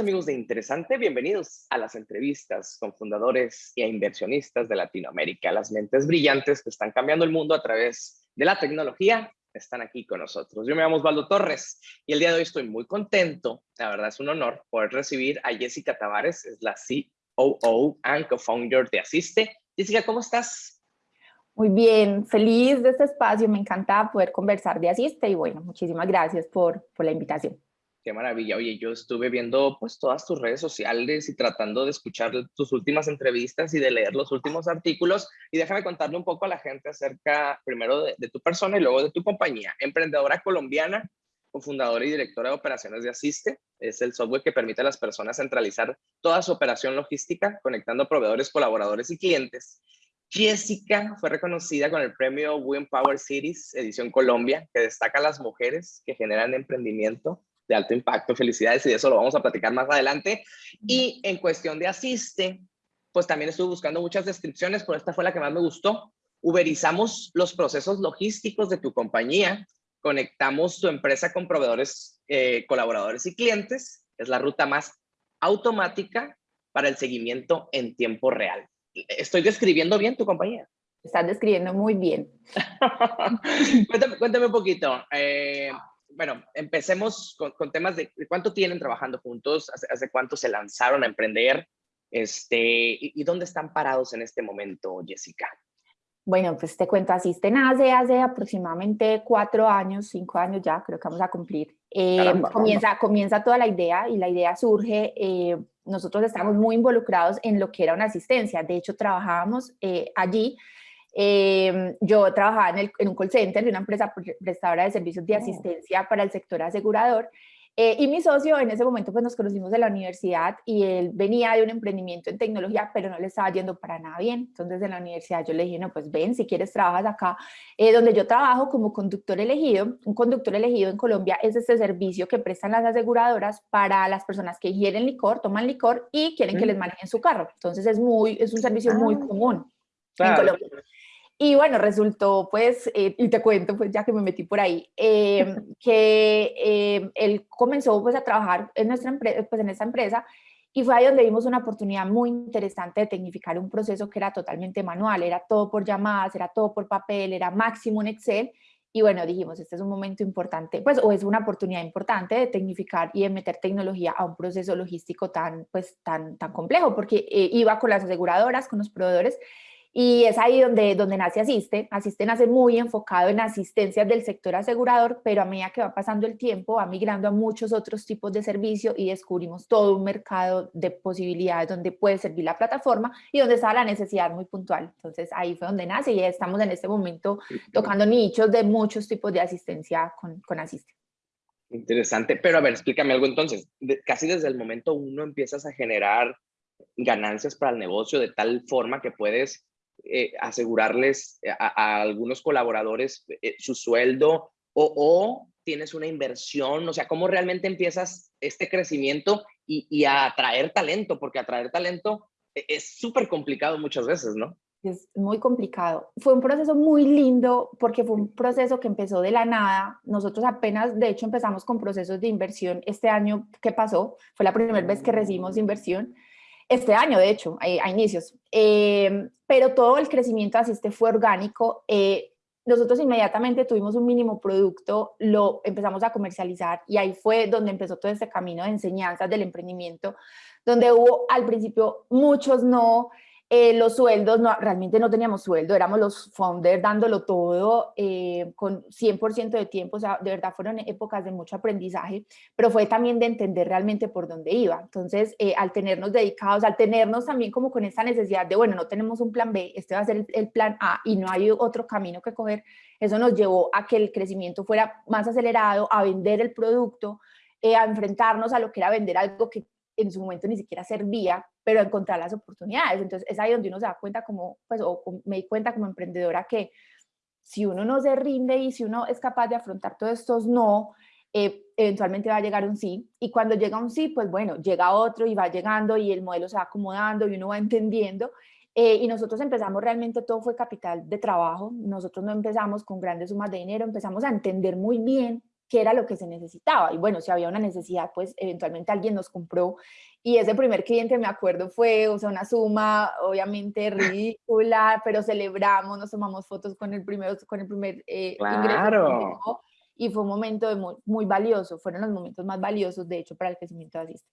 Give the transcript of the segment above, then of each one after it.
amigos de Interesante, bienvenidos a las entrevistas con fundadores e inversionistas de Latinoamérica. Las mentes brillantes que están cambiando el mundo a través de la tecnología están aquí con nosotros. Yo me llamo Osvaldo Torres y el día de hoy estoy muy contento. La verdad es un honor poder recibir a Jessica Tavares, es la COO and co-founder de Asiste. Jessica, ¿cómo estás? Muy bien, feliz de este espacio. Me encanta poder conversar de Asiste y bueno, muchísimas gracias por, por la invitación. Qué maravilla. Oye, yo estuve viendo pues todas tus redes sociales y tratando de escuchar tus últimas entrevistas y de leer los últimos artículos. Y déjame contarle un poco a la gente acerca primero de, tu persona y luego de tu compañía. Emprendedora colombiana, cofundadora y directora de operaciones de Asiste. Es el software que permite a las personas centralizar toda su operación logística, conectando proveedores, colaboradores y clientes. Jessica fue reconocida con el premio Women Power Cities, edición Colombia, que destaca a las mujeres que generan emprendimiento de alto impacto. Felicidades y de eso lo vamos a platicar más adelante. Y en cuestión de asiste, pues también estuve buscando muchas descripciones, pero esta fue la que más me gustó. Uberizamos los procesos logísticos de tu compañía, conectamos tu empresa con proveedores, eh, colaboradores y clientes. Es la ruta más automática para el seguimiento en tiempo real. ¿Estoy describiendo bien tu compañía? Estás describiendo muy bien. cuéntame, cuéntame, un poquito. Eh, bueno, empecemos con, temas de, cuánto tienen trabajando juntos, hace, cuánto se lanzaron a emprender, este, y, dónde están parados en este momento, Jessica. Bueno, pues te cuento, Asisten hace, hace aproximadamente cuatro años, cinco años ya, creo que vamos a cumplir. Eh, comienza, comienza toda la idea y la idea surge, eh, nosotros estamos muy involucrados en lo que era una asistencia, de hecho trabajábamos eh, allí Em, yo trabajaba en, en, un call center de una empresa prestadora de servicios de oh. asistencia para el sector asegurador eh, y mi socio en ese momento pues nos conocimos en la universidad y él venía de un emprendimiento en tecnología pero no le estaba yendo para nada bien. Entonces en la universidad yo le dije, no pues ven si quieres trabajas acá eh, donde yo trabajo como conductor elegido. Un conductor elegido en Colombia es este servicio que prestan las aseguradoras para las personas que ingieren licor, toman licor y quieren que les manejen su carro. Entonces es, muy, es un servicio muy ah. común en Colombia. Y bueno, resultó pues, eh, y te cuento pues ya que me metí por ahí, eh, que eh, él comenzó pues a trabajar en nuestra empresa, pues en esta empresa y fue ahí donde vimos una oportunidad muy interesante de tecnificar un proceso que era totalmente manual, era todo por llamadas, era todo por papel, era máximo en Excel y bueno, dijimos, este es un momento importante, pues, o es una oportunidad importante de tecnificar y de meter tecnología a un proceso logístico tan, pues, tan, tan complejo, porque iba con las aseguradoras, con los proveedores, y es ahí donde, donde nace Asiste. Asiste nace muy enfocado en asistencias del sector asegurador, pero a medida que va pasando el tiempo va migrando a muchos otros tipos de servicio y descubrimos todo un mercado de posibilidades donde puede servir la plataforma y donde está la necesidad muy puntual. Entonces ahí fue donde nace y estamos en este momento tocando nichos de muchos tipos de asistencia con, con Asiste. Interesante, pero a ver, explícame algo entonces. casi desde el momento uno empiezas a generar ganancias para el negocio de tal forma que puedes eh, asegurarles a, algunos colaboradores eh, su sueldo o, tienes una inversión? O sea, ¿cómo realmente empiezas este crecimiento y, a atraer talento? Porque atraer talento e, es súper complicado muchas veces, ¿no? Es muy complicado. Fue un proceso muy lindo porque fue un proceso que empezó de la nada. Nosotros apenas, de hecho, empezamos con procesos de inversión este año que pasó. Fue la primera vez que recibimos inversión este año, de hecho, a, inicios. Eh, pero todo el crecimiento de Asiste fue orgánico. Eh, nosotros inmediatamente tuvimos un mínimo producto, lo empezamos a comercializar y ahí fue donde empezó todo este camino de enseñanzas del emprendimiento, donde hubo al principio muchos no, eh, los sueldos, no, realmente no teníamos sueldo, éramos los founders dándolo todo eh, con 100% de tiempo, o sea, de verdad fueron épocas de mucho aprendizaje, pero fue también de entender realmente por dónde iba. Entonces, eh, al tenernos dedicados, al tenernos también como con esa necesidad de, bueno, no tenemos un plan B, este va a ser el, plan A y no hay otro camino que coger, eso nos llevó a que el crecimiento fuera más acelerado, a vender el producto, a enfrentarnos a lo que era vender algo que en su momento ni siquiera servía, pero encontrar las oportunidades. Entonces es ahí donde uno se da cuenta como, pues, o me di cuenta como emprendedora que si uno no se rinde y si uno es capaz de afrontar todos estos no, eh, eventualmente va a llegar un sí. Y cuando llega un sí, pues bueno, llega otro y va llegando y el modelo se va acomodando y uno va entendiendo. Eh, y nosotros empezamos realmente, todo fue capital de trabajo. Nosotros no empezamos con grandes sumas de dinero, empezamos a entender muy bien qué era lo que se necesitaba. Y bueno, si había una necesidad, pues eventualmente alguien nos compró. Y ese primer cliente, me acuerdo, fue o sea, una suma obviamente ridícula, pero celebramos, nos tomamos fotos con el, primero, con el primer eh, claro. Y fue un momento muy, muy, valioso, fueron los momentos más valiosos, de hecho, para el crecimiento de Asista.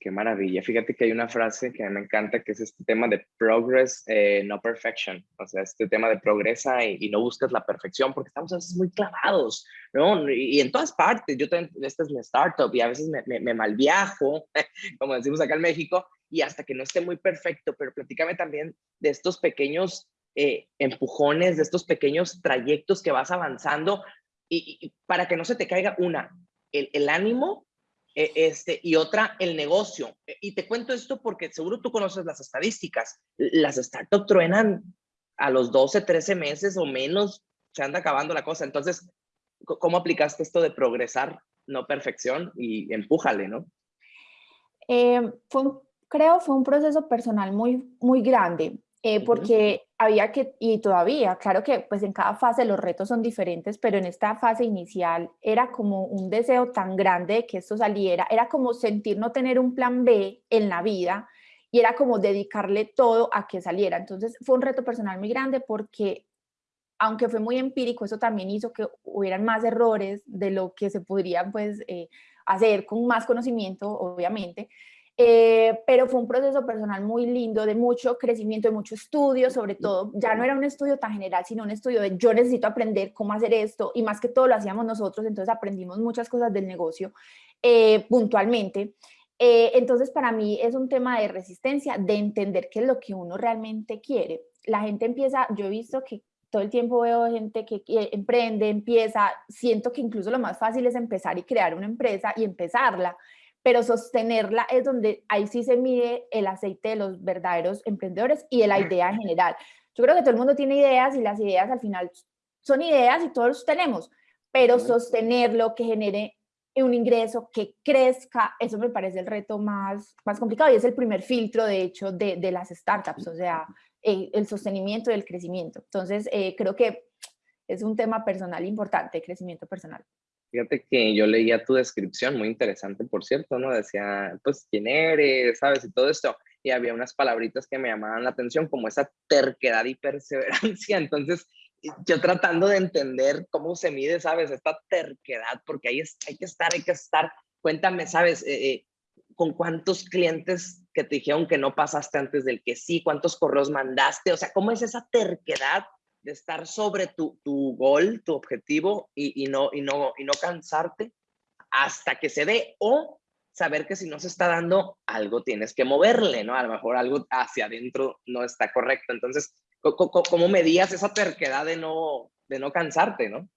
Qué maravilla. Fíjate que hay una frase que me encanta, que es este tema de progress, eh, no perfection. O sea, este tema de progresa y, no buscas la perfección, porque estamos a veces muy clavados, ¿no? Y, en todas partes. Yo también, esta es mi startup y a veces me, me, me malviajo, como decimos acá en México, y hasta que no esté muy perfecto, pero platícame también de estos pequeños eh, empujones, de estos pequeños trayectos que vas avanzando y, para que no se te caiga una, el, ánimo este, y otra, el negocio. E, y te cuento esto porque seguro tú conoces las estadísticas. Las startups truenan a los 12, 13 meses o menos, se anda acabando la cosa. Entonces, ¿cómo aplicaste esto de progresar, no perfección? Y empújale, ¿no? Eh, fue, creo fue un proceso personal muy, muy grande. Eh, porque había que, y todavía, claro que pues en cada fase los retos son diferentes, pero en esta fase inicial era como un deseo tan grande de que esto saliera, era como sentir no tener un plan B en la vida y era como dedicarle todo a que saliera. Entonces fue un reto personal muy grande porque aunque fue muy empírico, eso también hizo que hubieran más errores de lo que se podrían pues eh, hacer con más conocimiento, obviamente, eh, pero fue un proceso personal muy lindo, de mucho crecimiento, de mucho estudio, sobre todo, ya no era un estudio tan general, sino un estudio de yo necesito aprender cómo hacer esto, y más que todo lo hacíamos nosotros, entonces aprendimos muchas cosas del negocio eh, puntualmente. Eh, entonces, para mí es un tema de resistencia, de entender qué es lo que uno realmente quiere. La gente empieza, yo he visto que todo el tiempo veo gente que emprende, empieza, siento que incluso lo más fácil es empezar y crear una empresa y empezarla pero sostenerla es donde ahí sí se mide el aceite de los verdaderos emprendedores y de la idea en general. Yo creo que todo el mundo tiene ideas y las ideas al final son ideas y todos tenemos, pero sostenerlo, que genere un ingreso, que crezca, eso me parece el reto más, más complicado y es el primer filtro, de hecho, de, de las startups, o sea, el, el sostenimiento y el crecimiento. Entonces, eh, creo que es un tema personal importante, crecimiento personal. Fíjate que yo leía tu descripción, muy interesante, por cierto, ¿no? Decía, pues, ¿quién eres? ¿Sabes? Y todo esto. Y había unas palabritas que me llamaban la atención, como esa terquedad y perseverancia. Entonces, yo tratando de entender cómo se mide, ¿sabes? Esta terquedad, porque ahí hay que estar, hay que estar. Cuéntame, ¿sabes? Eh, eh, ¿Con cuántos clientes que te dijeron que no pasaste antes del que sí? ¿Cuántos correos mandaste? O sea, ¿cómo es esa terquedad de estar sobre tu, tu gol, tu objetivo y, y, no, y, no, y no cansarte hasta que se dé o saber que si no se está dando algo tienes que moverle, ¿no? A lo mejor algo hacia adentro no está correcto. Entonces, ¿cómo, cómo medías esa terquedad de no, de no cansarte, no?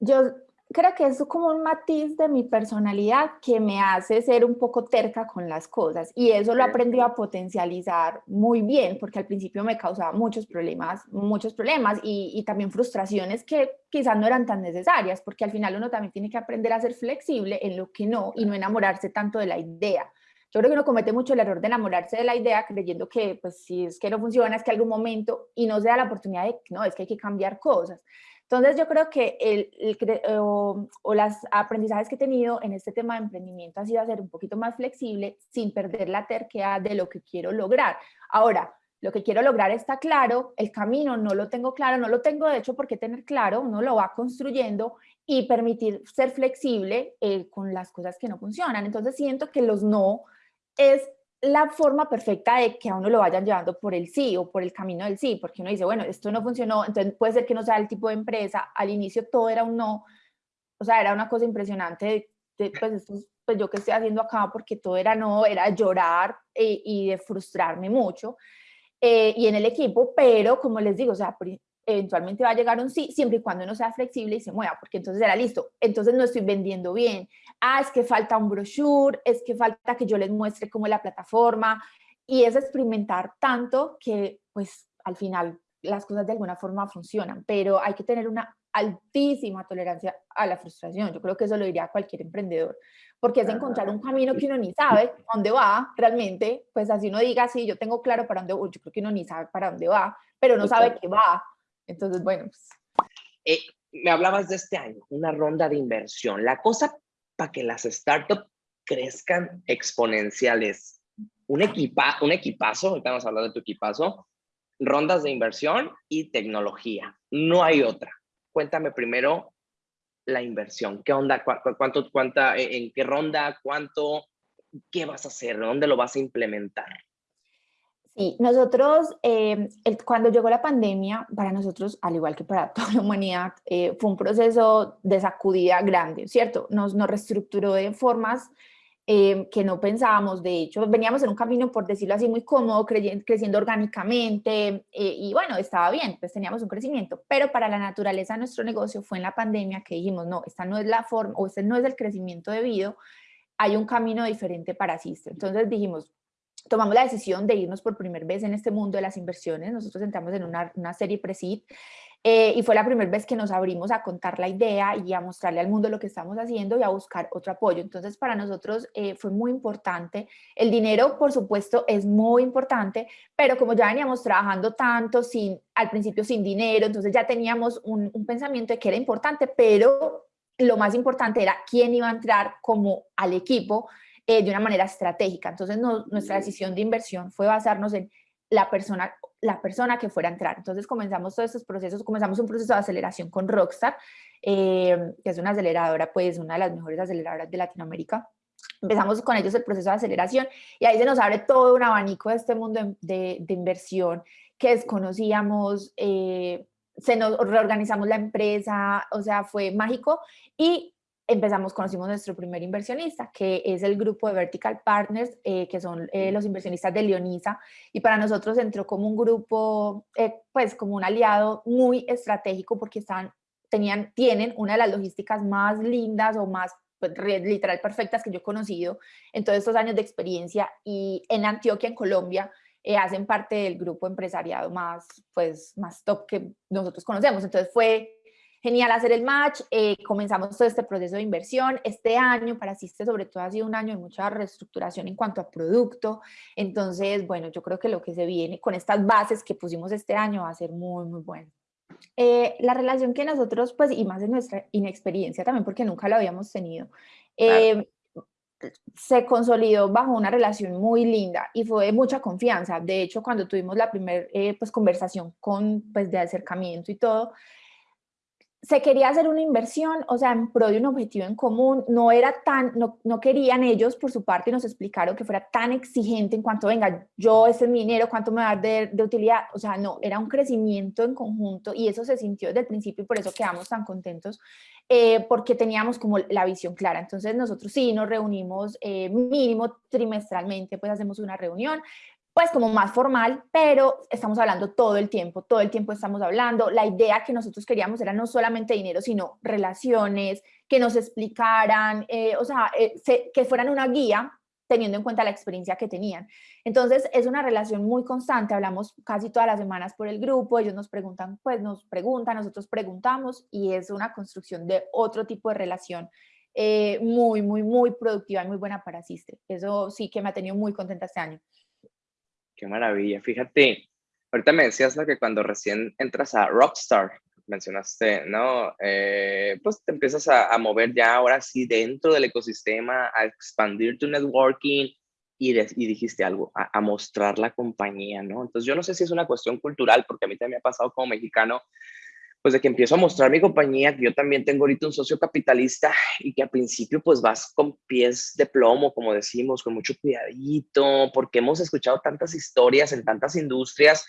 Yo creo que es como un matiz de mi personalidad que me hace ser un poco terca con las cosas y eso lo aprendí a potencializar muy bien porque al principio me causaba muchos problemas, muchos problemas y, y, también frustraciones que quizás no eran tan necesarias porque al final uno también tiene que aprender a ser flexible en lo que no y no enamorarse tanto de la idea. Yo creo que uno comete mucho el error de enamorarse de la idea creyendo que pues si es que no funciona es que algún momento y no se da la oportunidad de, no, es que hay que cambiar cosas. Entonces yo creo que el, el o, o las aprendizajes que he tenido en este tema de emprendimiento ha sido hacer un poquito más flexible sin perder la terquedad de lo que quiero lograr. Ahora, lo que quiero lograr está claro, el camino no lo tengo claro, no lo tengo de hecho por qué tener claro, uno lo va construyendo y permitir ser flexible eh, con las cosas que no funcionan. Entonces siento que los no es la forma perfecta de que a uno lo vayan llevando por el sí o por el camino del sí, porque uno dice, bueno, esto no funcionó, entonces puede ser que no sea el tipo de empresa, al inicio todo era un no, o sea, era una cosa impresionante, de, pues, esto, pues yo que estoy haciendo acá, porque todo era no, era llorar eh, y de frustrarme mucho, eh, y en el equipo, pero como les digo, o sea, eventualmente va a llegar un sí, siempre y cuando uno sea flexible y se mueva, porque entonces era listo, entonces no estoy vendiendo bien, ah, es que falta un brochure, es que falta que yo les muestre cómo es la plataforma, y es experimentar tanto que pues al final las cosas de alguna forma funcionan, pero hay que tener una altísima tolerancia a la frustración, yo creo que eso lo diría cualquier emprendedor, porque es encontrar un camino que uno ni sabe dónde va realmente, pues así uno diga, sí, yo tengo claro para dónde voy, yo creo que uno ni sabe para dónde va, pero no sabe qué va, entonces, bueno. Pues. Eh, me hablabas de este año, una ronda de inversión. La cosa para que las startups crezcan exponenciales. Un, equipa, un equipazo, ahorita vamos a hablar de tu equipazo, rondas de inversión y tecnología. No hay otra. Cuéntame primero la inversión. ¿Qué onda? ¿Cuánto, cuánta, ¿En qué ronda? ¿Cuánto? ¿Qué vas a hacer? ¿Dónde lo vas a implementar? Sí, nosotros, eh, cuando llegó la pandemia, para nosotros, al igual que para toda la humanidad, eh, fue un proceso de sacudida grande, ¿cierto? Nos, nos reestructuró de formas eh, que no pensábamos, de hecho, veníamos en un camino, por decirlo así, muy cómodo, creciendo, orgánicamente, y bueno, estaba bien, pues teníamos un crecimiento, pero para la naturaleza de nuestro negocio fue en la pandemia que dijimos, no, esta no es la forma, o este no es el crecimiento debido, hay un camino diferente para Sister. Entonces dijimos, tomamos la decisión de irnos por primera vez en este mundo de las inversiones. Nosotros entramos en una, una serie pre-seed eh, y fue la primera vez que nos abrimos a contar la idea y a mostrarle al mundo lo que estamos haciendo y a buscar otro apoyo. Entonces, para nosotros eh, fue muy importante. El dinero, por supuesto, es muy importante, pero como ya veníamos trabajando tanto, sin, al principio sin dinero, entonces ya teníamos un, un pensamiento de que era importante, pero lo más importante era quién iba a entrar como al equipo eh, de una manera estratégica. Entonces nuestra decisión de inversión fue basarnos en la persona, la persona que fuera a entrar. Entonces comenzamos todos estos procesos, comenzamos un proceso de aceleración con Rockstar, eh, que es una aceleradora, pues una de las mejores aceleradoras de Latinoamérica. Empezamos con ellos el proceso de aceleración y ahí se nos abre todo un abanico de este mundo de, de, inversión que desconocíamos, eh, se nos reorganizamos la empresa, o sea, fue mágico y empezamos, conocimos nuestro primer inversionista, que es el grupo de Vertical Partners, eh, que son eh, los inversionistas de Leonisa, y para nosotros entró como un grupo, eh, pues como un aliado muy estratégico, porque están, tenían, tienen una de las logísticas más lindas o más pues, literal perfectas que yo he conocido en todos estos años de experiencia, y en Antioquia, en Colombia, hacen parte del grupo empresariado más, pues, más top que nosotros conocemos. Entonces fue genial hacer el match, eh, comenzamos todo este proceso de inversión, este año para Asiste sobre todo ha sido un año de mucha reestructuración en cuanto a producto, entonces bueno, yo creo que lo que se viene con estas bases que pusimos este año va a ser muy muy bueno. Eh, la relación que nosotros, pues, y más en nuestra inexperiencia también, porque nunca lo habíamos tenido, eh, se consolidó bajo una relación muy linda y fue de mucha confianza. De hecho, cuando tuvimos la primera pues, conversación con, pues, de acercamiento y todo, se quería hacer una inversión, o sea, en pro de un objetivo en común, no era tan, no, no, querían ellos por su parte, nos explicaron que fuera tan exigente en cuanto, venga, yo, este es mi dinero, ¿cuánto me va a dar de, de, utilidad? O sea, no, era un crecimiento en conjunto y eso se sintió desde el principio y por eso quedamos tan contentos, eh, porque teníamos como la visión clara. Entonces nosotros sí nos reunimos eh, mínimo trimestralmente, pues hacemos una reunión, pues como más formal, pero estamos hablando todo el tiempo, todo el tiempo estamos hablando. La idea que nosotros queríamos era no solamente dinero, sino relaciones, que nos explicaran, eh, o sea, eh, que fueran una guía teniendo en cuenta la experiencia que tenían. Entonces es una relación muy constante, hablamos casi todas las semanas por el grupo, ellos nos preguntan, pues nos preguntan, nosotros preguntamos y es una construcción de otro tipo de relación eh, muy, muy, muy productiva y muy buena para Asiste. Eso sí que me ha tenido muy contenta este año. Qué maravilla. Fíjate, ahorita me decías lo que cuando recién entras a Rockstar, mencionaste, ¿no? Eh, pues te empiezas a, mover ya ahora sí dentro del ecosistema, a expandir tu networking y, y dijiste algo, a, a, mostrar la compañía, ¿no? Entonces yo no sé si es una cuestión cultural, porque a mí también me ha pasado como mexicano, pues de que empiezo a mostrar mi compañía, que yo también tengo ahorita un socio capitalista y que al principio pues vas con pies de plomo, como decimos, con mucho cuidadito, porque hemos escuchado tantas historias en tantas industrias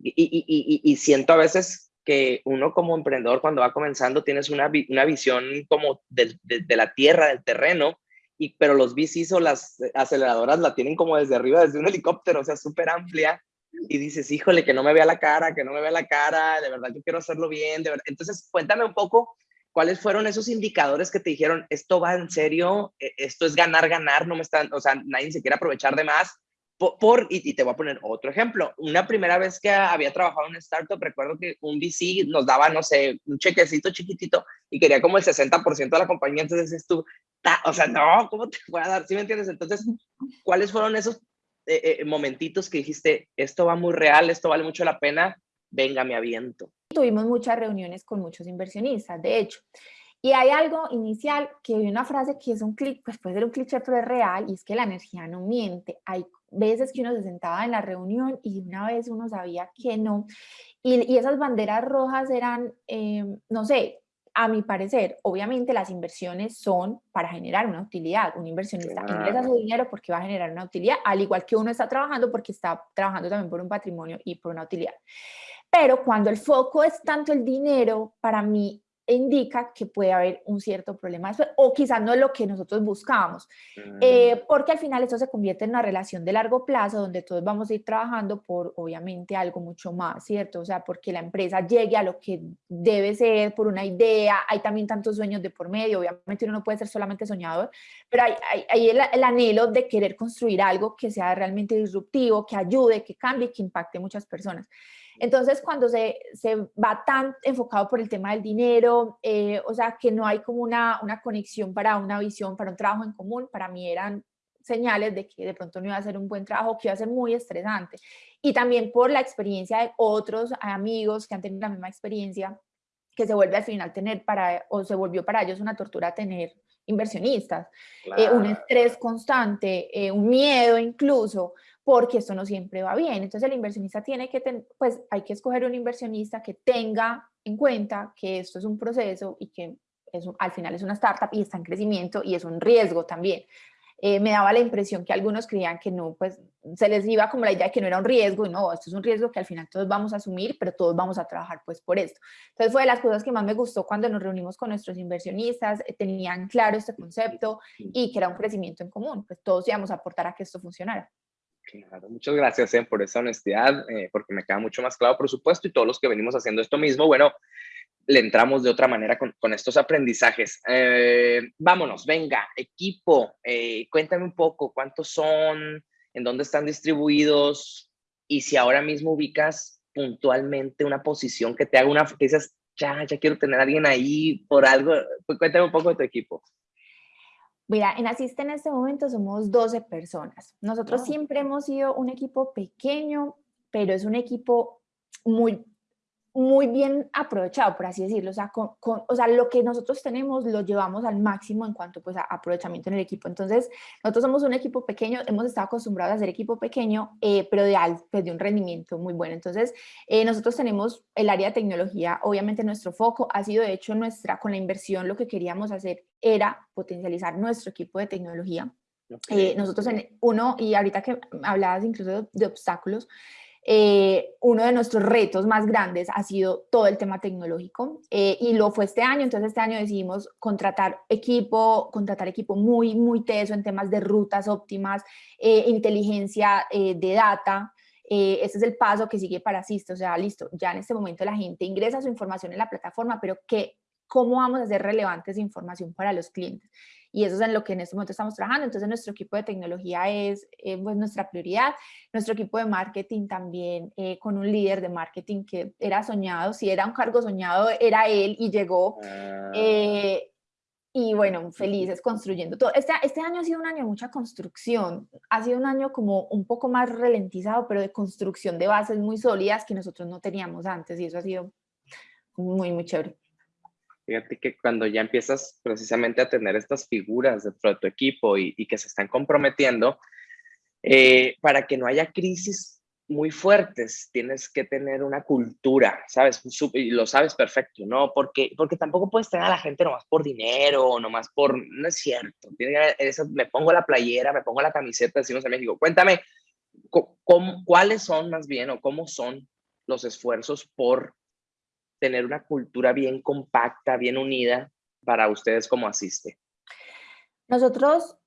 y, y, siento a veces que uno como emprendedor cuando va comenzando tienes una, una visión como de, la tierra, del terreno, y, pero los VCs o las aceleradoras la tienen como desde arriba, desde un helicóptero, o sea, súper amplia y dices, híjole, que no me vea la cara, que no me vea la cara, de verdad yo quiero hacerlo bien, de verdad. Entonces, cuéntame un poco cuáles fueron esos indicadores que te dijeron, esto va en serio, e, esto es ganar, ganar, no me están, o sea, nadie se quiere aprovechar de más. Por, y, te voy a poner otro ejemplo. Una primera vez que había trabajado en una startup, recuerdo que un VC nos daba, no sé, un chequecito chiquitito y quería como el 60% de la compañía. Entonces es tú, o sea, no, ¿cómo te voy a dar? ¿Sí me entiendes? Entonces, ¿cuáles fueron esos eh, eh, momentitos que dijiste, esto va muy real, esto vale mucho la pena, venga, me aviento? tuvimos muchas reuniones con muchos inversionistas, de hecho. Y hay algo inicial, que hay una frase que es un clic, pues puede ser un cliché, pero es real, y es que la energía no miente. Hay veces que uno se sentaba en la reunión y una vez uno sabía que no. Y, y esas banderas rojas eran, eh, no sé, a mi parecer, obviamente las inversiones son para generar una utilidad. Un inversionista ingresa su dinero porque va a generar una utilidad, al igual que uno está trabajando porque está trabajando también por un patrimonio y por una utilidad. Pero cuando el foco es tanto el dinero, para mí indica que puede haber un cierto problema o quizás no es lo que nosotros buscábamos, eh, mm. porque al final esto se convierte en una relación de largo plazo donde todos vamos a ir trabajando por obviamente algo mucho más, ¿cierto? O sea, porque la empresa llegue a lo que debe ser por una idea, hay también tantos sueños de por medio, obviamente uno no puede ser solamente soñador, pero hay, hay, el, el, anhelo de querer construir algo que sea realmente disruptivo, que ayude, que cambie, que impacte a muchas personas. Entonces, cuando se, se, va tan enfocado por el tema del dinero, eh, o sea, que no hay como una, una conexión para una visión, para un trabajo en común, para mí eran señales de que de pronto no iba a ser un buen trabajo, que iba a ser muy estresante. Y también por la experiencia de otros amigos que han tenido la misma experiencia, que se vuelve al final tener para, o se volvió para ellos una tortura tener inversionistas, eh, un estrés constante, eh, un miedo incluso, porque esto no siempre va bien. Entonces el inversionista tiene que, pues hay que escoger un inversionista que tenga en cuenta que esto es un proceso y que es, al final es una startup y está en crecimiento y es un riesgo también. Eh, me daba la impresión que algunos creían que no, pues se les iba como la idea de que no era un riesgo, y no, esto es un riesgo que al final todos vamos a asumir, pero todos vamos a trabajar pues por esto. Entonces fue de las cosas que más me gustó cuando nos reunimos con nuestros inversionistas, eh, tenían claro este concepto y que era un crecimiento en común, pues todos íbamos a aportar a que esto funcionara. Claro, muchas gracias eh, por esa honestidad, eh, porque me queda mucho más claro, por supuesto, y todos los que venimos haciendo esto mismo, bueno, le entramos de otra manera con, estos aprendizajes. Eh, vámonos, venga, equipo, cuéntame un poco cuántos son, en dónde están distribuidos, y si ahora mismo ubicas puntualmente una posición que te haga una, que dices, ya, ya quiero tener a alguien ahí por algo, pues cuéntame un poco de tu equipo. Mira, en Asiste en este momento somos 12 personas. Nosotros siempre hemos sido un equipo pequeño, pero es un equipo muy muy bien aprovechado, por así decirlo, o sea, con, o sea, lo que nosotros tenemos lo llevamos al máximo en cuanto pues, a aprovechamiento en el equipo. Entonces, nosotros somos un equipo pequeño, hemos estado acostumbrados a hacer equipo pequeño, eh, pero de, pues, de un rendimiento muy bueno. Entonces, eh, nosotros tenemos el área de tecnología, obviamente nuestro foco ha sido, de hecho, nuestra, con la inversión, lo que queríamos hacer era potencializar nuestro equipo de tecnología. Eh, nosotros en uno, y ahorita que hablabas incluso de obstáculos, eh, uno de nuestros retos más grandes ha sido todo el tema tecnológico eh, y lo fue este año, entonces este año decidimos contratar equipo, contratar equipo muy, muy teso en temas de rutas óptimas, eh, inteligencia de data, ese es el paso que sigue para Sisto, o sea, listo, ya en este momento la gente ingresa su información en la plataforma, pero ¿qué, ¿cómo vamos a hacer relevantes información para los clientes? y eso es en lo que en este momento estamos trabajando. Entonces nuestro equipo de tecnología es eh, pues, nuestra prioridad, nuestro equipo de marketing también eh, con un líder de marketing que era soñado, si era un cargo soñado era él y llegó. Ah. Eh, y bueno, felices construyendo todo. Este, este año ha sido un año de mucha construcción, ha sido un año como un poco más ralentizado, pero de construcción de bases muy sólidas que nosotros no teníamos antes y eso ha sido muy, muy chévere. Fíjate que cuando ya empiezas precisamente a tener estas figuras dentro de tu equipo y, que se están comprometiendo, eh, para que no haya crisis muy fuertes, tienes que tener una cultura, ¿sabes? Y lo sabes perfecto, ¿no? Porque, porque tampoco puedes tener a la gente nomás por dinero o nomás por... No es cierto. eso, me pongo la playera, me pongo la camiseta, decimos en México. Cuéntame, ¿cómo, ¿cuáles son más bien o cómo son los esfuerzos por tener una cultura bien compacta, bien unida para ustedes como asiste? Nosotros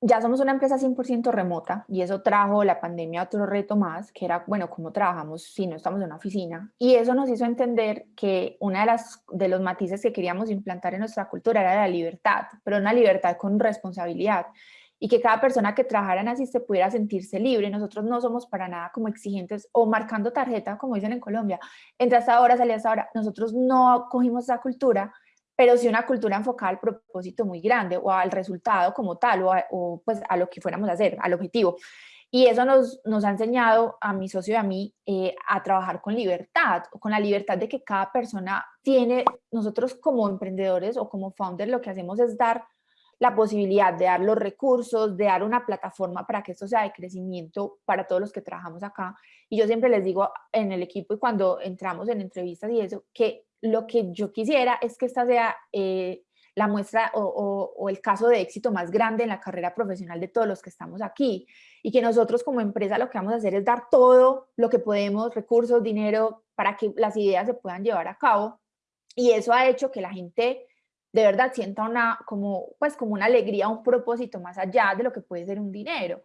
ya somos una empresa 100% remota y eso trajo la pandemia otro reto más, que era, bueno, cómo trabajamos si no estamos en una oficina. Y eso nos hizo entender que una de, las, de los matices que queríamos implantar en nuestra cultura era la libertad, pero una libertad con responsabilidad y que cada persona que trabajara en Asiste pudiera sentirse libre. Nosotros no somos para nada como exigentes o marcando tarjeta, como dicen en Colombia, entras ahora, salías ahora. Nosotros no cogimos esa cultura, pero sí una cultura enfocada al propósito muy grande o al resultado como tal o, o pues a lo que fuéramos a hacer, al objetivo. Y eso nos, nos ha enseñado a mi socio y a mí eh, a trabajar con libertad, con la libertad de que cada persona tiene, nosotros como emprendedores o como founders lo que hacemos es dar la posibilidad de dar los recursos, de dar una plataforma para que esto sea de crecimiento para todos los que trabajamos acá. Y yo siempre les digo en el equipo y cuando entramos en entrevistas y eso, que lo que yo quisiera es que esta sea eh, la muestra o, el caso de éxito más grande en la carrera profesional de todos los que estamos aquí y que nosotros como empresa lo que vamos a hacer es dar todo lo que podemos, recursos, dinero, para que las ideas se puedan llevar a cabo y eso ha hecho que la gente de verdad sienta una, como, pues, como una alegría, un propósito más allá de lo que puede ser un dinero.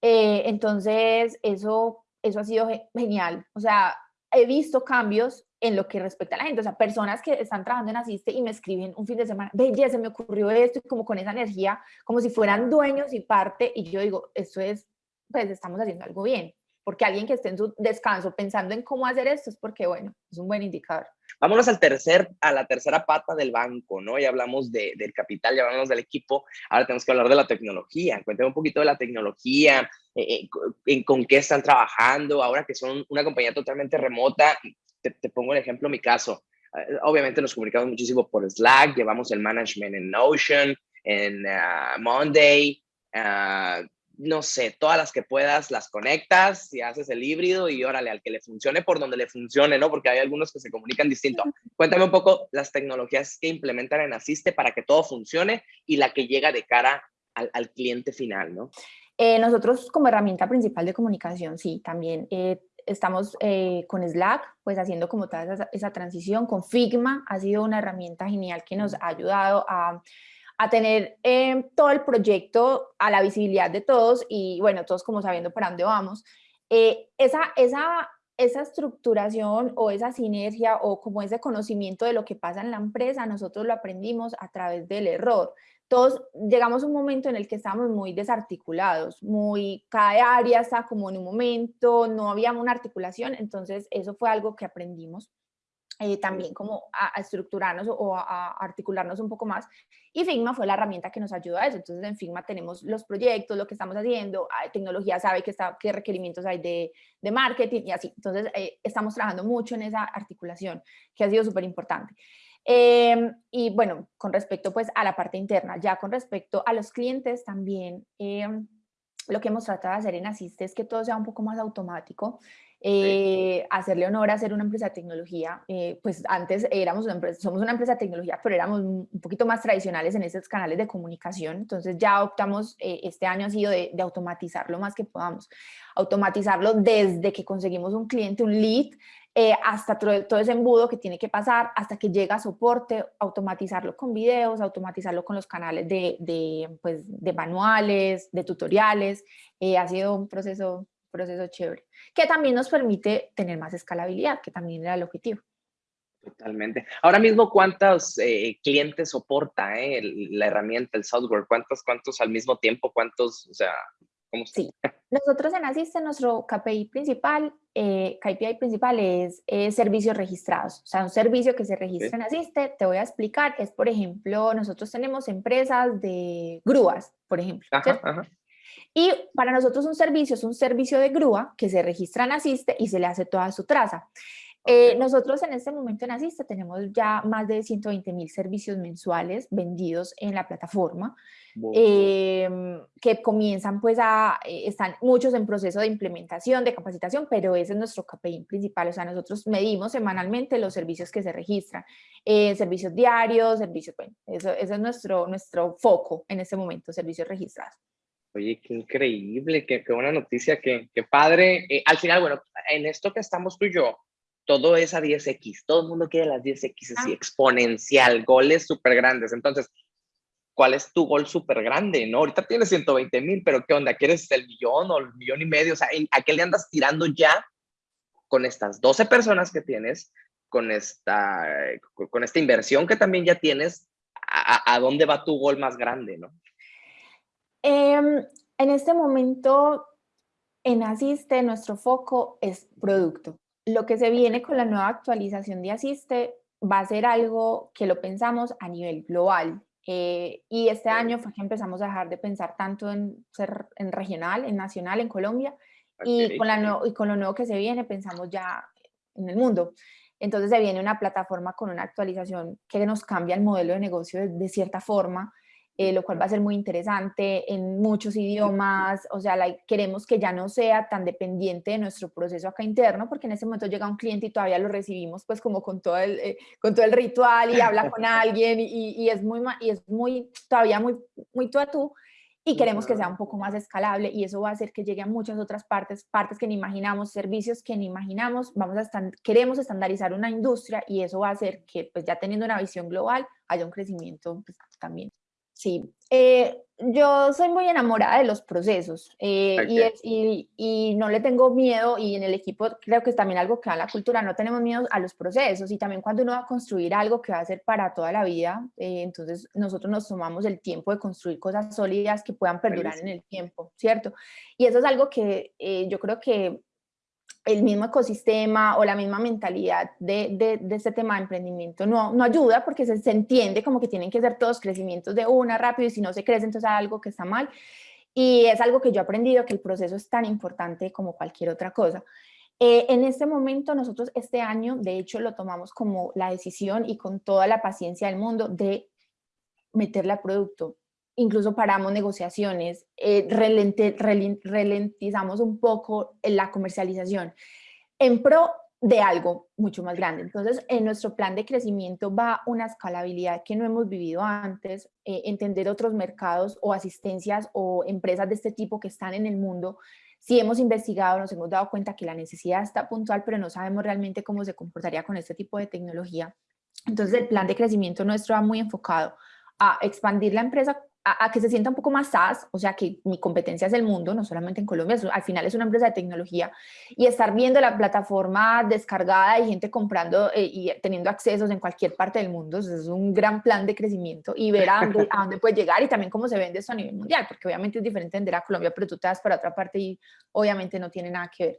Eh, entonces, eso, eso ha sido genial. O sea, he visto cambios en lo que respecta a la gente, o sea, personas que están trabajando en Asiste y me escriben un fin de semana, ve, se me ocurrió esto, y como con esa energía, como si fueran dueños y parte, y yo digo, esto es, pues estamos haciendo algo bien, porque alguien que esté en su descanso pensando en cómo hacer esto es porque, bueno, es un buen indicador. Vámonos al tercer, a la tercera pata del banco, ¿no? Ya hablamos de, del capital, ya hablamos del equipo, ahora tenemos que hablar de la tecnología. Cuéntame un poquito de la tecnología, eh, eh, con qué están trabajando, ahora que son una compañía totalmente remota, te, pongo el ejemplo, mi caso. Eh, obviamente nos comunicamos muchísimo por Slack, llevamos el management en Notion, en ah, Monday, uh, no sé, todas las que puedas las conectas y haces el híbrido y órale, al que le funcione por donde le funcione, ¿no? Porque hay algunos que se comunican distinto. Cuéntame un poco las tecnologías que implementan en Asiste para que todo funcione y la que llega de cara al, al cliente final, ¿no? Eh, nosotros como herramienta principal de comunicación, sí, también eh, estamos eh, con Slack, pues haciendo como toda esa, transición, con Figma, ha sido una herramienta genial que nos ha ayudado a, a tener eh, todo el proyecto a la visibilidad de todos y bueno, todos como sabiendo para dónde vamos. Eh, esa, esa, esa estructuración o esa sinergia o como ese conocimiento de lo que pasa en la empresa, nosotros lo aprendimos a través del error todos llegamos a un momento en el que estábamos muy desarticulados, muy, cada área está como en un momento, no había una articulación, entonces eso fue algo que aprendimos eh, también como a, estructurarnos o a, articularnos un poco más. Y Figma fue la herramienta que nos ayudó a eso, entonces en Figma tenemos los proyectos, lo que estamos haciendo, tecnología sabe que está, qué requerimientos hay de, de marketing y así, entonces eh, estamos trabajando mucho en esa articulación que ha sido súper importante. Em, y bueno, con respecto pues a la parte interna, ya con respecto a los clientes también, em, lo que hemos tratado de hacer en Asiste es que todo sea un poco más automático, eh, hacerle honor a ser una empresa de tecnología, eh, pues antes éramos una empresa, somos una empresa de tecnología, pero éramos un poquito más tradicionales en esos canales de comunicación, entonces ya optamos, eh, este año ha sido de, de automatizar lo más que podamos, automatizarlo desde que conseguimos un cliente, un lead, eh, hasta todo ese embudo que tiene que pasar, hasta que llega a soporte, automatizarlo con videos, automatizarlo con los canales de, de, pues, de manuales, de tutoriales, eh, ha sido un proceso, proceso chévere, que también nos permite tener más escalabilidad, que también era el objetivo. Totalmente. Ahora mismo, ¿cuántos eh, clientes soporta la herramienta, el software? ¿Cuántos, ¿Cuántos al mismo tiempo? ¿Cuántos, o sea, Sí, nosotros en Asiste, nuestro KPI principal, eh, KPI principal es servicios registrados, o sea, un servicio que se registra en Asiste, te voy a explicar, es por ejemplo, nosotros tenemos empresas de grúas, por ejemplo, y para nosotros un servicio es un servicio de grúa que se registra en Asiste y se le hace toda su traza. Eh, nosotros en este momento en Asiste tenemos ya más de 120 mil servicios mensuales vendidos en la plataforma, em, que comienzan pues a, eh, están muchos en proceso de implementación, de capacitación, pero ese es nuestro KPI principal, o sea, nosotros medimos semanalmente los servicios que se registran, eh, servicios diarios, servicios, bueno, eso, es nuestro, nuestro foco en este momento, servicios registrados. Oye, qué increíble, qué, qué buena noticia, qué, qué padre. al final, bueno, en esto que estamos tú y yo, todo es a 10x, todo el mundo quiere las 10x así, ah. exponencial, goles súper grandes. Entonces, ¿cuál es tu gol súper grande? ¿no? Ahorita tienes 120 mil, pero ¿qué onda? ¿Quieres el millón o el millón y medio? O sea, ¿a qué le andas tirando ya con estas 12 personas que tienes, con esta, con esta inversión que también ya tienes? ¿A, dónde va tu gol más grande? ¿no? Em, en este momento, en Asiste, nuestro foco es producto lo que se viene con la nueva actualización de Asiste va a ser algo que lo pensamos a nivel global. Eh, y este año fue que empezamos a dejar de pensar tanto en ser en regional, en nacional, en Colombia, y, con la y con lo nuevo que se viene pensamos ya en el mundo. Entonces se viene una plataforma con una actualización que nos cambia el modelo de negocio de cierta forma, eh, lo cual va a ser muy interesante en muchos idiomas, o sea, queremos que ya no sea tan dependiente de nuestro proceso acá interno, porque en ese momento llega un cliente y todavía lo recibimos pues como con todo el, eh, con todo el ritual y habla con alguien y, y, es muy, y es muy, todavía muy, muy tú a tú, y queremos que sea un poco más escalable y eso va a hacer que llegue a muchas otras partes, partes que ni imaginamos, servicios que ni imaginamos, vamos a estar, queremos estandarizar una industria y eso va a hacer que pues ya teniendo una visión global haya un crecimiento pues, también. Sí, eh, yo soy muy enamorada de los procesos eh, y, y, no le tengo miedo y en el equipo creo que es también algo que da la cultura, no tenemos miedo a los procesos y también cuando uno va a construir algo que va a ser para toda la vida, eh, entonces nosotros nos tomamos el tiempo de construir cosas sólidas que puedan perdurar en el tiempo, ¿cierto? Y eso es algo que yo creo que el mismo ecosistema o la misma mentalidad de, de, este tema de emprendimiento no, no ayuda porque se, se, entiende como que tienen que ser todos crecimientos de una rápido y si no se crece entonces hay algo que está mal. Y es algo que yo he aprendido que el proceso es tan importante como cualquier otra cosa. Eh, en este momento nosotros este año de hecho lo tomamos como la decisión y con toda la paciencia del mundo de meterle a producto incluso paramos negociaciones, eh, ralentizamos un poco la comercialización en pro de algo mucho más grande. Entonces, en nuestro plan de crecimiento va una escalabilidad que no hemos vivido antes, eh, entender otros mercados o asistencias o empresas de este tipo que están en el mundo. Si hemos investigado, nos hemos dado cuenta que la necesidad está puntual, pero no sabemos realmente cómo se comportaría con este tipo de tecnología. Entonces, el plan de crecimiento nuestro va muy enfocado a expandir la empresa a, que se sienta un poco más SaaS, o sea, que mi competencia es el mundo, no solamente en Colombia, al final es una empresa de tecnología, y estar viendo la plataforma descargada y gente comprando eh, y teniendo accesos en cualquier parte del mundo, es un gran plan de crecimiento y ver a dónde, puede llegar y también cómo se vende esto a nivel mundial, porque obviamente es diferente vender a Colombia, pero tú te das para otra parte y obviamente no tiene nada que ver.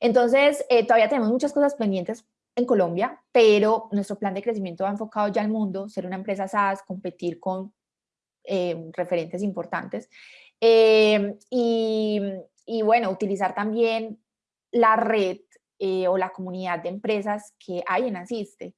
Entonces, eh, todavía tenemos muchas cosas pendientes en Colombia, pero nuestro plan de crecimiento va enfocado ya al mundo, ser una empresa SaaS, competir con eh, referentes importantes. Eh, y, y, bueno, utilizar también la red eh, o la comunidad de empresas que hay en Asiste.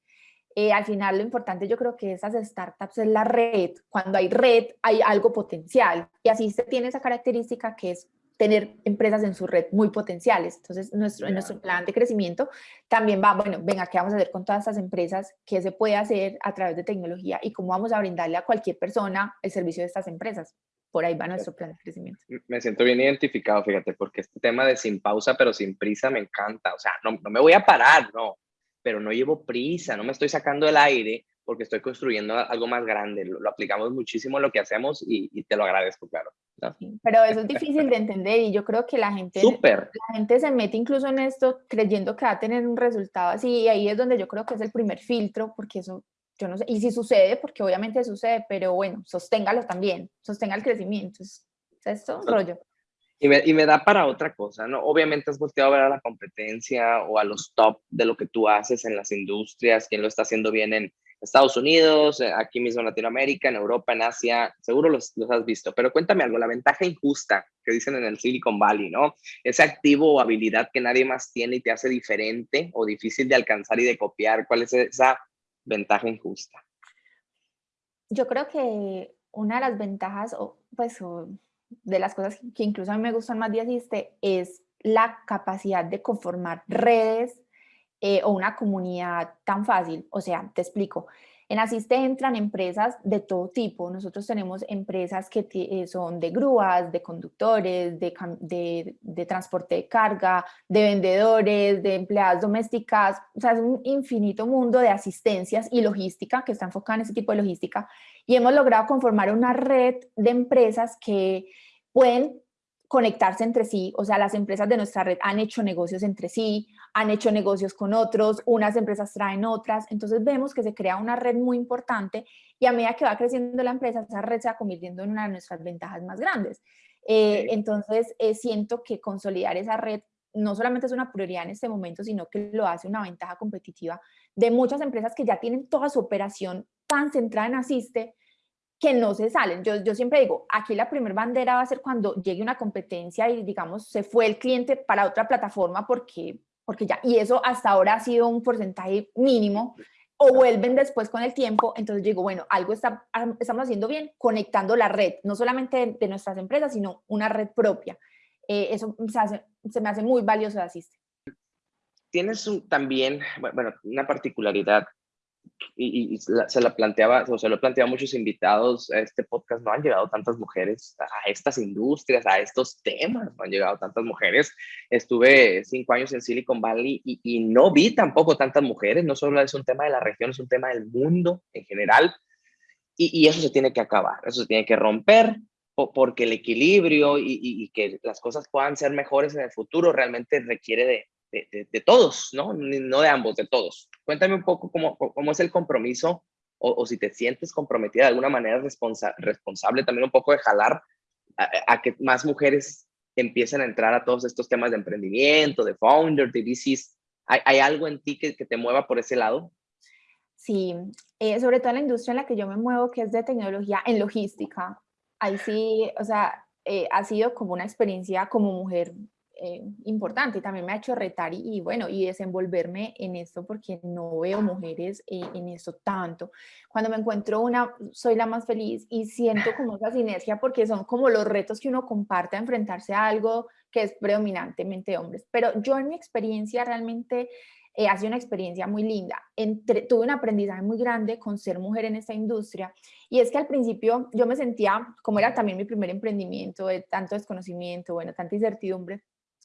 al final lo importante yo creo que esas startups es la red. Cuando hay red hay algo potencial y Asiste tiene esa característica que es tener empresas en su red muy potenciales. Entonces, nuestro, en nuestro plan de crecimiento también va, bueno, venga, ¿qué vamos a hacer con todas estas empresas? ¿Qué se puede hacer a través de tecnología? ¿Y cómo vamos a brindarle a cualquier persona el servicio de estas empresas? Por ahí va nuestro plan de crecimiento. Me siento bien identificado, fíjate, porque este tema de sin pausa pero sin prisa me encanta. O sea, no, no me voy a parar, no, pero no llevo prisa, no me estoy sacando el aire porque estoy construyendo algo más grande. Lo, aplicamos muchísimo en lo que hacemos y, te lo agradezco, claro. pero eso es difícil de entender y yo creo que la gente, la gente se mete incluso en esto creyendo que va a tener un resultado así y ahí es donde yo creo que es el primer filtro porque eso, yo no sé, y si sucede, porque obviamente sucede, pero bueno, sosténgalo también, sostenga el crecimiento, es, esto rollo. Y me, y me, da para otra cosa, ¿no? Obviamente has volteado a ver a la competencia o a los top de lo que tú haces en las industrias, quién lo está haciendo bien en, Estados Unidos, eh, aquí mismo en Latinoamérica, en Europa, en Asia, seguro los, los, has visto, pero cuéntame algo, la ventaja injusta que dicen en el Silicon Valley, ¿no? Ese activo o habilidad que nadie más tiene y te hace diferente o difícil de alcanzar y de copiar, ¿cuál es esa ventaja injusta? Yo creo que una de las ventajas, o pues de las cosas que incluso a mí me gustan más de Asiste, es la capacidad de conformar redes eh, o una comunidad tan fácil. O sea, te explico. En Asiste entran empresas de todo tipo. Nosotros tenemos empresas que eh, son de grúas, de conductores, de, de, transporte de carga, de vendedores, de empleadas domésticas. O sea, es un infinito mundo de asistencias y logística que está enfocada en ese tipo de logística. Y hemos logrado conformar una red de empresas que pueden conectarse entre sí, o sea, las empresas de nuestra red han hecho negocios entre sí, han hecho negocios con otros, unas empresas traen otras, entonces vemos que se crea una red muy importante y a medida que va creciendo la empresa, esa red se va convirtiendo en una de nuestras ventajas más grandes. Eh, entonces, eh, siento que consolidar esa red no solamente es una prioridad en este momento, sino que lo hace una ventaja competitiva de muchas empresas que ya tienen toda su operación tan centrada en Asiste, que no se salen. Yo, yo siempre digo, aquí la primera bandera va a ser cuando llegue una competencia y digamos se fue el cliente para otra plataforma porque, porque ya, y eso hasta ahora ha sido un porcentaje mínimo, o vuelven después con el tiempo, entonces digo, bueno, algo está, estamos haciendo bien conectando la red, no solamente de, nuestras empresas, sino una red propia. Eh, eso se, se, me hace muy valioso de Asiste. Tienes también, bueno, una particularidad y, se la planteaba, o se lo planteaba a muchos invitados a este podcast, no han llegado tantas mujeres a estas industrias, a estos temas, no han llegado tantas mujeres. Estuve cinco años en Silicon Valley y, no vi tampoco tantas mujeres, no solo es un tema de la región, es un tema del mundo en general. Y, eso se tiene que acabar, eso se tiene que romper, porque el equilibrio y, que las cosas puedan ser mejores en el futuro realmente requiere de, de, todos, ¿no? No de ambos, de todos. Cuéntame un poco cómo, cómo es el compromiso o, si te sientes comprometida de alguna manera responsable también un poco de jalar a, que más mujeres empiecen a entrar a todos estos temas de emprendimiento, de founder, de VCs. ¿Hay, algo en ti que, que, te mueva por ese lado? Sí, eh, sobre todo en la industria en la que yo me muevo, que es de tecnología en logística. Ahí sí, o sea, eh, ha sido como una experiencia como mujer eh, importante, también me ha hecho retar y, bueno, y desenvolverme en esto porque no veo mujeres eh, en esto tanto. Cuando me encuentro una, soy la más feliz y siento como esa sinergia porque son como los retos que uno comparte a enfrentarse a algo que es predominantemente hombres. Pero yo en mi experiencia realmente eh, ha sido una experiencia muy linda. Entre, tuve un aprendizaje muy grande con ser mujer en esta industria y es que al principio yo me sentía, como era también mi primer emprendimiento, de tanto desconocimiento, bueno, tanta incertidumbre,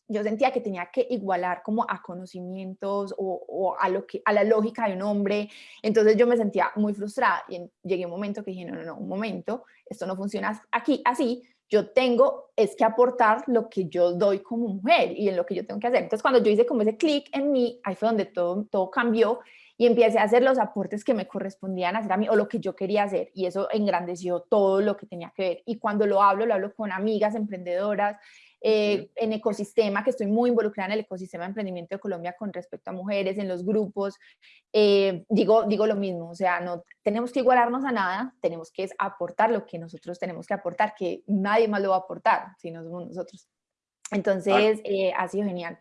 yo sentía que tenía que igualar como a conocimientos o, a, lo que, a la lógica de un hombre, entonces yo me sentía muy frustrada y llegué un momento que dije, no, no, no, un momento, esto no funciona aquí así, yo tengo es que aportar lo que yo doy como mujer y en lo que yo tengo que hacer. Entonces cuando yo hice como ese clic en mí, ahí fue donde todo, todo cambió y empecé a hacer los aportes que me correspondían hacer a mí o lo que yo quería hacer y eso engrandeció todo lo que tenía que ver. Y cuando lo hablo, lo hablo con amigas emprendedoras, eh, en ecosistema, que estoy muy involucrada en el ecosistema de emprendimiento de Colombia con respecto a mujeres, en los grupos, eh, digo, digo lo mismo, o sea, no tenemos que igualarnos a nada, tenemos que aportar lo que nosotros tenemos que aportar, que nadie más lo va a aportar, si no somos nosotros. Entonces, eh, ha sido genial.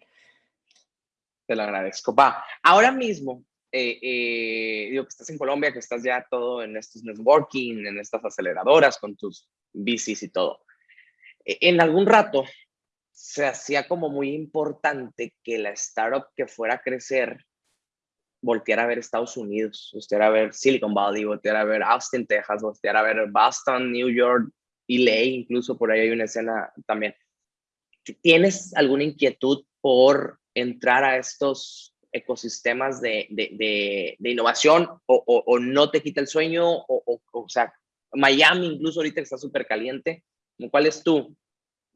Te lo agradezco. Va, ahora mismo, digo que estás en Colombia, que estás ya todo en estos networking, en estas aceleradoras con tus bicis y todo. E, en algún rato se hacía como muy importante que la startup que fuera a crecer volteara a ver Estados Unidos, volteara a ver Silicon Valley, volteara a ver Austin, Texas, volteara a ver Boston, New York, LA, incluso por ahí hay una escena también. ¿Tienes alguna inquietud por entrar a estos ecosistemas de, de, de, innovación o, o, no te quita el sueño? O, o sea, Miami incluso ahorita está súper caliente. ¿Cuál es tu,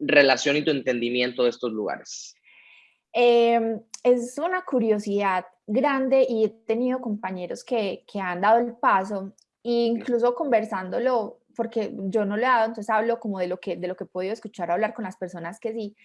relación y tu entendimiento de estos lugares? Em, es una curiosidad grande y he tenido compañeros que, que han dado el paso, incluso conversándolo, porque yo no le he dado, entonces hablo como de lo que, de lo que he podido escuchar hablar con las personas que sí,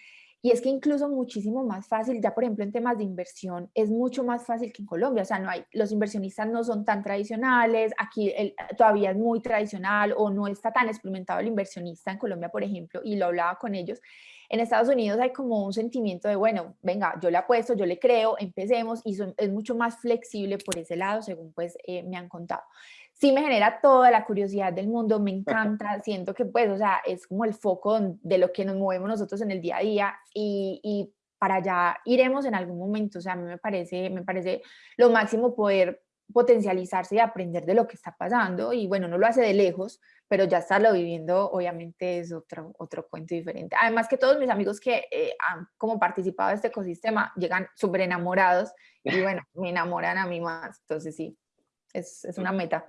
y es que incluso muchísimo más fácil, ya por ejemplo en temas de inversión, es mucho más fácil que en Colombia, o sea, no hay, los inversionistas no son tan tradicionales, aquí todavía es muy tradicional o no está tan experimentado el inversionista en Colombia, por ejemplo, y lo hablaba con ellos. En Estados Unidos hay como un sentimiento de, bueno, venga, yo le apuesto, yo le creo, empecemos, y es mucho más flexible por ese lado, según pues eh, me han contado sí me genera toda la curiosidad del mundo, me encanta, siento que pues, o sea, es como el foco de lo que nos movemos nosotros en el día a día y, para allá iremos en algún momento, o sea, a mí me parece, me parece lo máximo poder potencializarse y aprender de lo que está pasando y bueno, no lo hace de lejos, pero ya estarlo viviendo obviamente es otro, otro cuento diferente. Además que todos mis amigos que eh, han como participado de este ecosistema llegan súper enamorados y bueno, me enamoran a mí más, entonces sí, es, es una meta.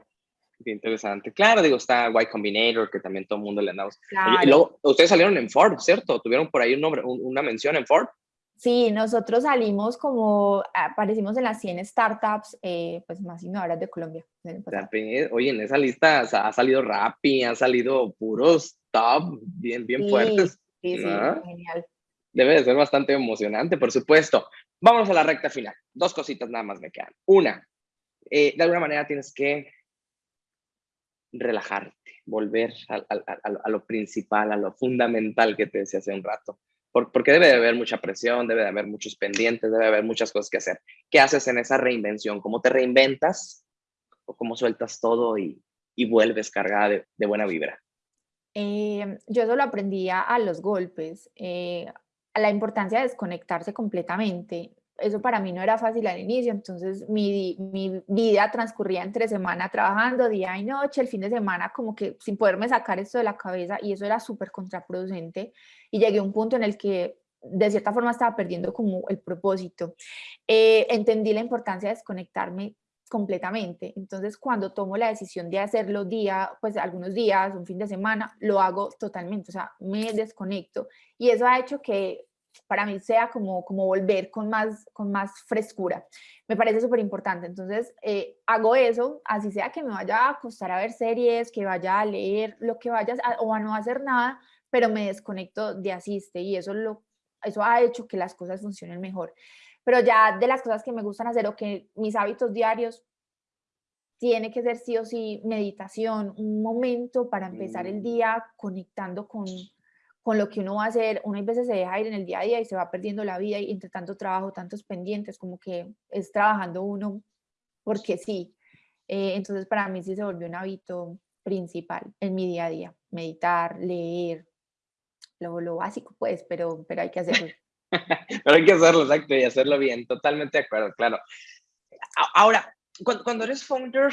Qué interesante. Claro, digo, está Y Combinator, que también todo el mundo le andamos. Y luego, ustedes salieron en Forbes, ¿cierto? ¿Tuvieron por ahí un nombre, una mención en Forbes? Sí, nosotros salimos como, aparecimos en las 100 startups eh, pues más innovadoras de Colombia. Oye, en esa lista ha salido Rappi, han salido puros top, bien, bien fuertes. Sí, sí, genial. Debe de ser bastante emocionante, por supuesto. Vamos a la recta final. Dos cositas nada más me quedan. Una, eh, de alguna manera tienes que relajarte, volver a, lo principal, a lo fundamental que te decía hace un rato. porque debe de haber mucha presión, debe de haber muchos pendientes, debe de haber muchas cosas que hacer. ¿Qué haces en esa reinvención? ¿Cómo te reinventas? ¿O cómo sueltas todo y, vuelves cargada de, buena vibra? Eh, yo eso lo aprendí a los golpes, eh, a la importancia de desconectarse completamente eso para mí no era fácil al inicio, entonces mi, mi, vida transcurría entre semana trabajando día y noche, el fin de semana como que sin poderme sacar esto de la cabeza y eso era súper contraproducente y llegué a un punto en el que de cierta forma estaba perdiendo como el propósito. Eh, entendí la importancia de desconectarme completamente, entonces cuando tomo la decisión de hacerlo día, pues algunos días, un fin de semana, lo hago totalmente, o sea, me desconecto y eso ha hecho que para mí sea como, como volver con más, con más frescura. Me parece súper importante. Entonces, eh, hago eso, así sea que me vaya a acostar a ver series, que vaya a leer, lo que vaya o a no hacer nada, pero me desconecto de asiste y eso, lo, eso ha hecho que las cosas funcionen mejor. Pero ya de las cosas que me gustan hacer o que mis hábitos diarios, tiene que ser sí o sí meditación, un momento para empezar el mm. día conectando con, con lo que uno va a hacer, uno a veces se deja ir en el día a día y se va perdiendo la vida y entre tanto trabajo, tantos pendientes, como que es trabajando uno porque sí. Eh, entonces para mí sí se volvió un hábito principal en mi día a día, meditar, leer, lo, lo básico pues, pero, pero hay que hacerlo. pero hay que hacerlo, exacto, y hacerlo bien, totalmente de acuerdo, claro. Ahora, cuando, cuando eres founder,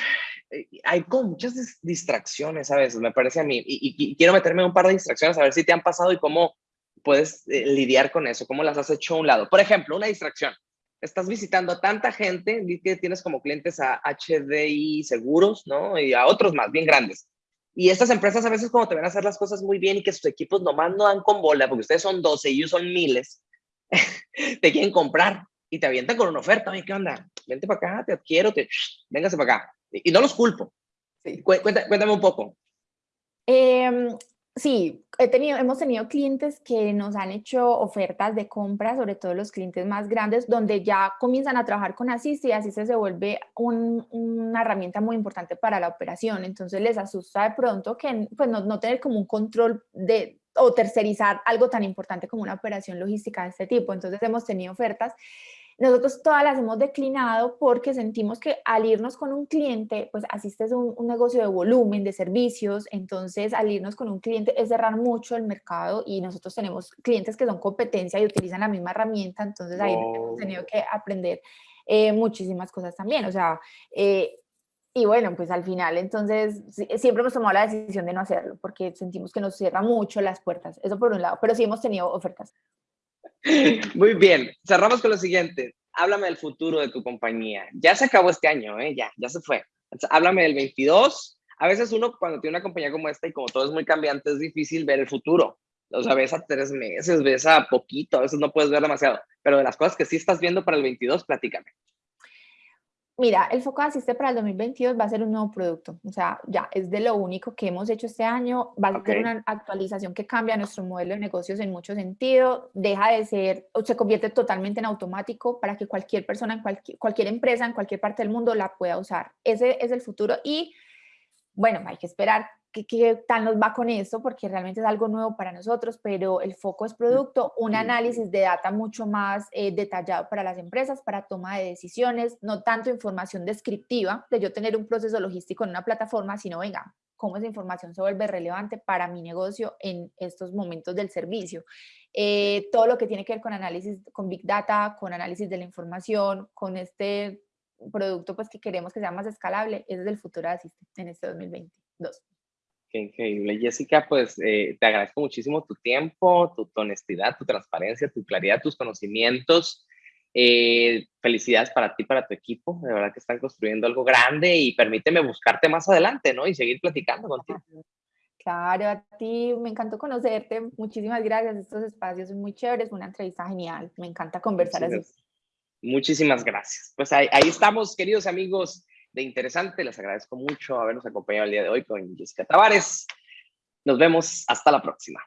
eh, hay como muchas distracciones a veces, me parece a mí, y, quiero meterme en un par de distracciones a ver si te han pasado y cómo puedes eh, lidiar con eso, cómo las has hecho a un lado. Por ejemplo, una distracción. Estás visitando a tanta gente, que tienes como clientes a HDI Seguros, ¿no? Y a otros más, bien grandes. Y estas empresas a veces como te ven a hacer las cosas muy bien y que sus equipos nomás no dan con bola, porque ustedes son 12 y ellos son miles, te quieren comprar y te avientan con una oferta. Oye, ¿qué onda? Vente para acá, te adquiero, te... véngase para acá. Y no los culpo. Sí. Cuéntame, un poco. Em, sí, he tenido, hemos tenido clientes que nos han hecho ofertas de compra, sobre todo los clientes más grandes, donde ya comienzan a trabajar con Assist y Assist se vuelve una herramienta muy importante para la operación. Entonces les asusta de pronto que pues, no, no tener como un control de, o tercerizar algo tan importante como una operación logística de este tipo. Entonces hemos tenido ofertas nosotros todas las hemos declinado porque sentimos que al irnos con un cliente, pues asistes a un, negocio de volumen, de servicios, entonces al irnos con un cliente es cerrar mucho el mercado y nosotros tenemos clientes que son competencia y utilizan la misma herramienta, entonces ahí hemos tenido que aprender eh, muchísimas cosas también, o sea, eh, y bueno, pues al final entonces siempre hemos tomado la decisión de no hacerlo porque sentimos que nos cierra mucho las puertas, eso por un lado, pero sí hemos tenido ofertas. Muy bien, cerramos con lo siguiente. Háblame del futuro de tu compañía. Ya se acabó este año, ¿eh? ya, ya se fue. Háblame del 22. A veces uno cuando tiene una compañía como esta y como todo es muy cambiante, es difícil ver el futuro. O sea, ves a tres meses, ves a poquito, a veces no puedes ver demasiado. Pero de las cosas que sí estás viendo para el 22, platícame. Mira, el foco de Asiste para el 2022 va a ser un nuevo producto, o sea, ya es de lo único que hemos hecho este año, va a ser una actualización que cambia nuestro modelo de negocios en mucho sentido, deja de ser, o se convierte totalmente en automático para que cualquier persona, en cualquier, cualquier empresa, en cualquier parte del mundo la pueda usar. Ese es el futuro y, bueno, hay que esperar qué, tal nos va con esto, porque realmente es algo nuevo para nosotros, pero el foco es producto, un análisis de data mucho más eh, detallado para las empresas, para toma de decisiones, no tanto información descriptiva de yo tener un proceso logístico en una plataforma, sino venga, cómo esa información se vuelve relevante para mi negocio en estos momentos del servicio. Eh, todo lo que tiene que ver con análisis, con Big Data, con análisis de la información, con este producto pues que queremos que sea más escalable, ese es el futuro de Asiste en este 2022. Qué increíble. Jessica, pues eh, te agradezco muchísimo tu tiempo, tu, honestidad, tu transparencia, tu claridad, tus conocimientos. Eh, felicidades para ti, para tu equipo. De verdad que están construyendo algo grande y permíteme buscarte más adelante, ¿no? Y seguir platicando contigo. Claro, a ti me encantó conocerte. Muchísimas gracias. Estos espacios son muy chéveres. Una entrevista genial. Me encanta conversar así. Muchísimas gracias. Pues ahí, ahí estamos, queridos amigos de interesante. Les agradezco mucho habernos acompañado el día de hoy con Jessica Tavares. Nos vemos hasta la próxima.